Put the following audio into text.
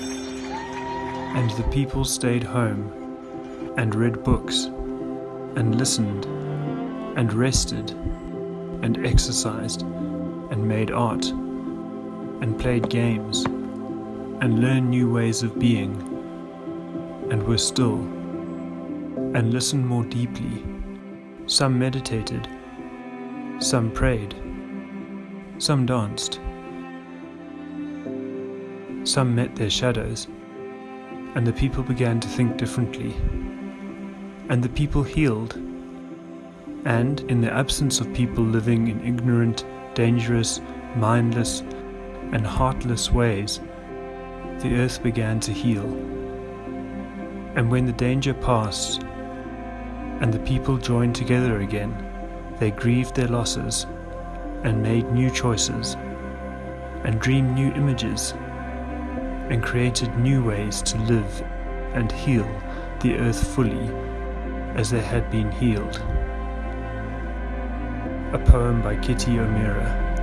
And the people stayed home and read books and listened and rested and exercised and made art and played games and learned new ways of being and were still and listened more deeply. Some meditated, some prayed, some danced, some met their shadows, and the people began to think differently. And the people healed, and in the absence of people living in ignorant, dangerous, mindless, and heartless ways, the earth began to heal. And when the danger passed, and the people joined together again, they grieved their losses, and made new choices, and dreamed new images, and created new ways to live and heal the earth fully as they had been healed. A poem by Kitty O'Meara.